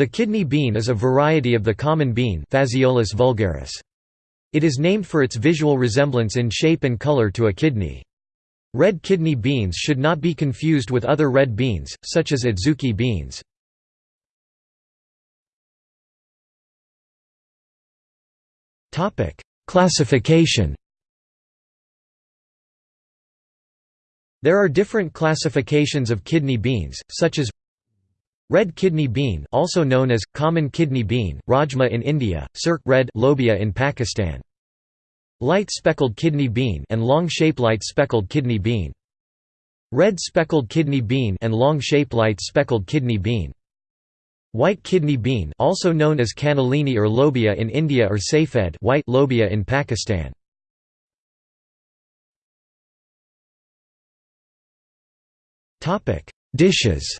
The kidney bean is a variety of the common bean Phaseolus vulgaris. It is named for its visual resemblance in shape and color to a kidney. Red kidney beans should not be confused with other red beans, such as adzuki beans. Classification There are different classifications of kidney beans, such as Red kidney bean also known as, common kidney bean, rajma in India, surkh red lobia in Pakistan. Light speckled kidney bean and long-shaped light speckled kidney bean. Red speckled kidney bean and long-shaped light speckled kidney bean. White kidney bean also known as cannellini or lobia in India or safed white lobia in Pakistan. Dishes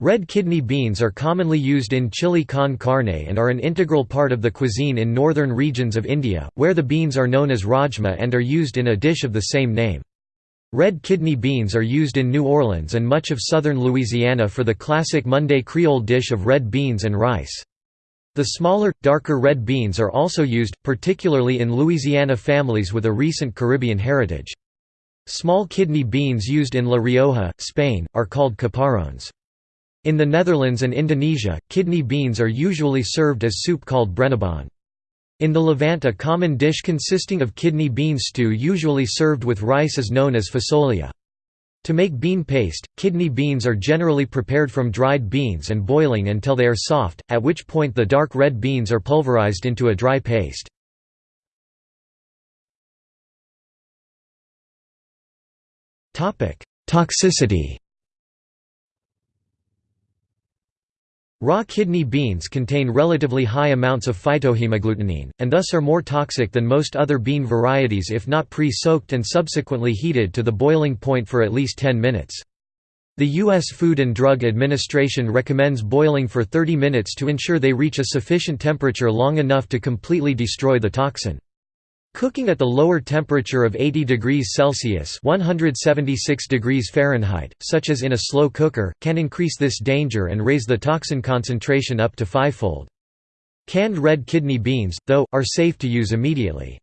Red kidney beans are commonly used in chili con carne and are an integral part of the cuisine in northern regions of India, where the beans are known as rajma and are used in a dish of the same name. Red kidney beans are used in New Orleans and much of southern Louisiana for the classic Monday Creole dish of red beans and rice. The smaller, darker red beans are also used, particularly in Louisiana families with a recent Caribbean heritage. Small kidney beans used in La Rioja, Spain, are called caparrones. In the Netherlands and Indonesia, kidney beans are usually served as soup called brenebon. In the Levant a common dish consisting of kidney bean stew usually served with rice is known as fasolia. To make bean paste, kidney beans are generally prepared from dried beans and boiling until they are soft, at which point the dark red beans are pulverized into a dry paste. Toxicity Raw kidney beans contain relatively high amounts of phytohemagglutinin, and thus are more toxic than most other bean varieties if not pre-soaked and subsequently heated to the boiling point for at least 10 minutes. The U.S. Food and Drug Administration recommends boiling for 30 minutes to ensure they reach a sufficient temperature long enough to completely destroy the toxin. Cooking at the lower temperature of 80 degrees Celsius 176 degrees Fahrenheit, such as in a slow cooker, can increase this danger and raise the toxin concentration up to fivefold. Canned red kidney beans, though, are safe to use immediately.